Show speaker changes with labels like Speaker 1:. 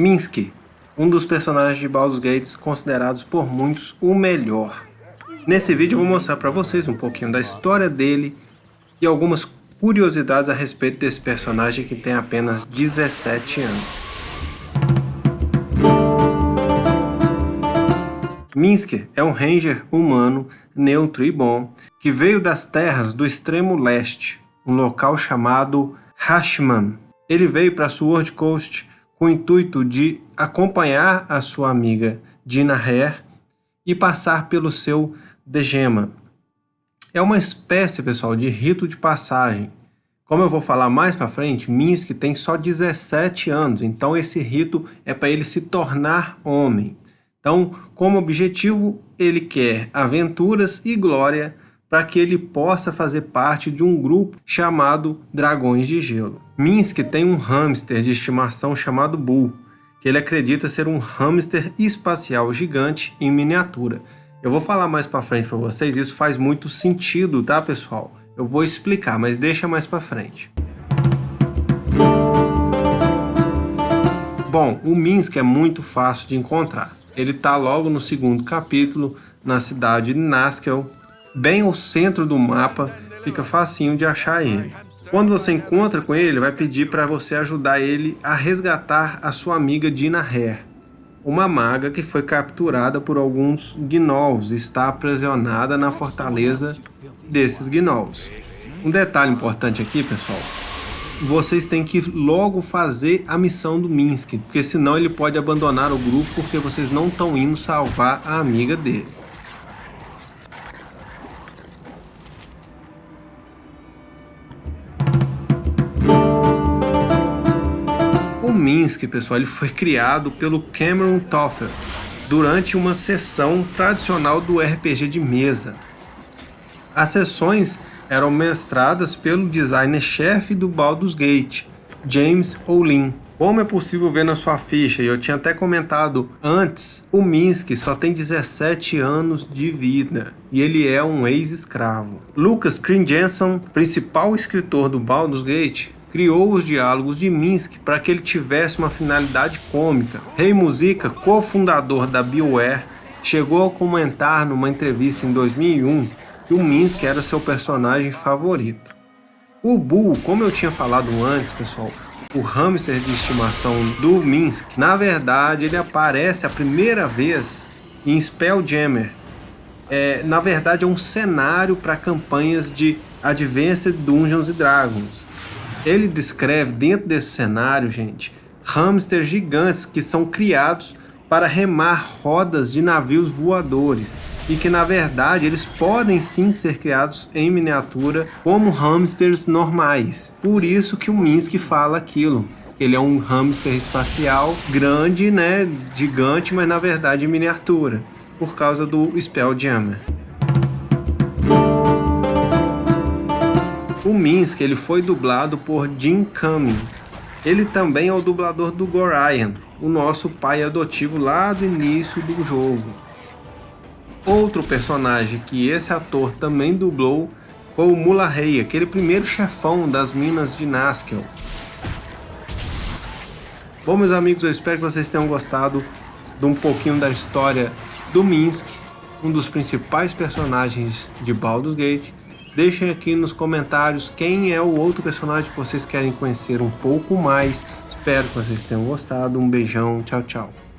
Speaker 1: Minsky, um dos personagens de Baldur's Gate considerados por muitos o melhor. Nesse vídeo eu vou mostrar para vocês um pouquinho da história dele e algumas curiosidades a respeito desse personagem que tem apenas 17 anos. Minsker é um ranger humano, neutro e bom, que veio das terras do extremo leste, um local chamado Hashman. Ele veio para Sword Coast com o intuito de acompanhar a sua amiga Dina Hare e passar pelo seu Degema. É uma espécie, pessoal, de rito de passagem. Como eu vou falar mais para frente, Minsk tem só 17 anos, então esse rito é para ele se tornar homem. Então, como objetivo, ele quer aventuras e glória para que ele possa fazer parte de um grupo chamado Dragões de Gelo. Minsk tem um hamster de estimação chamado Bull, que ele acredita ser um hamster espacial gigante em miniatura. Eu vou falar mais para frente para vocês, isso faz muito sentido, tá pessoal? Eu vou explicar, mas deixa mais para frente. Bom, o Minsk é muito fácil de encontrar. Ele está logo no segundo capítulo, na cidade de Naskel, bem ao centro do mapa, fica facinho de achar ele. Quando você encontra com ele, ele vai pedir para você ajudar ele a resgatar a sua amiga Dina Hare, uma maga que foi capturada por alguns gnolls e está aprisionada na fortaleza desses gnolls. Um detalhe importante aqui, pessoal, vocês têm que logo fazer a missão do Minsk, porque senão ele pode abandonar o grupo porque vocês não estão indo salvar a amiga dele. Minsk, pessoal, ele foi criado pelo Cameron Toffel durante uma sessão tradicional do RPG de mesa. As sessões eram mestradas pelo designer-chefe do Baldur's Gate, James Olin. Como é possível ver na sua ficha, e eu tinha até comentado antes, o Minsk só tem 17 anos de vida e ele é um ex-escravo. Lucas Jensen, principal escritor do Baldur's Gate, criou os diálogos de Minsk para que ele tivesse uma finalidade cômica. Rei Muzica, cofundador da BioWare, chegou a comentar numa entrevista em 2001 que o Minsk era seu personagem favorito. O Bull, como eu tinha falado antes, pessoal, o hamster de estimação do Minsk, na verdade ele aparece a primeira vez em Spelljammer. É, na verdade é um cenário para campanhas de Advanced Dungeons Dragons. Ele descreve dentro desse cenário, gente, hamsters gigantes que são criados para remar rodas de navios voadores e que na verdade eles podem sim ser criados em miniatura como hamsters normais. Por isso que o Minsky fala aquilo. Ele é um hamster espacial grande, né, gigante, mas na verdade miniatura, por causa do Spelljammer. Minsk ele foi dublado por Jim Cummings. Ele também é o dublador do Gorion, o nosso pai adotivo lá do início do jogo. Outro personagem que esse ator também dublou foi o Mularrey, aquele primeiro chefão das minas de Naskel. Bom, meus amigos, eu espero que vocês tenham gostado de um pouquinho da história do Minsk, um dos principais personagens de Baldur's Gate. Deixem aqui nos comentários quem é o outro personagem que vocês querem conhecer um pouco mais. Espero que vocês tenham gostado. Um beijão, tchau, tchau.